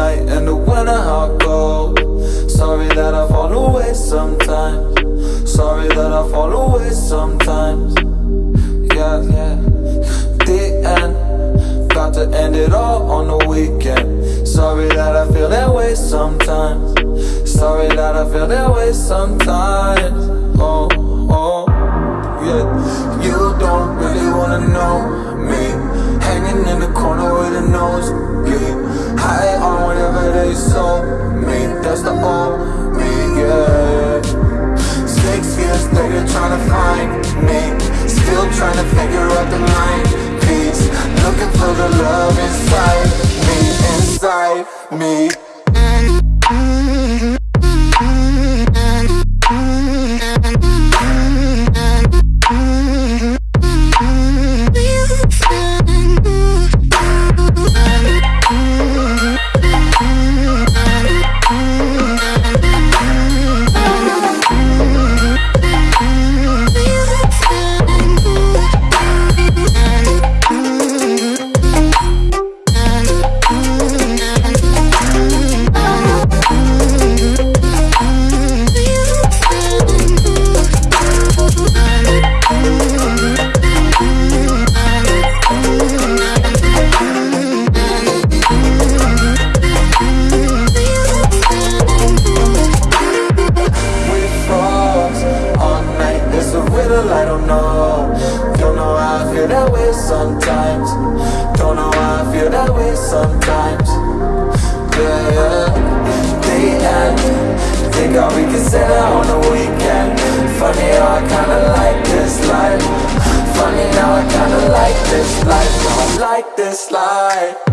night in the winter hot cold Sorry that I fall away sometimes. Sorry that I fall away sometimes. Yeah, yeah. The end. Got to end it all on the weekend. Sorry that I feel that way sometimes. Sorry that I feel that way sometimes That's the old me, yeah Six years later trying to find me. Still trying to figure out the line. Piece Looking for the love inside me, inside me It's I don't know. Don't know how I feel that way sometimes. Don't know how I feel that way sometimes. Yeah, yeah. The end. Think set out on the weekend. Funny how I kinda like this life. Funny how I kinda like this life. I like this life.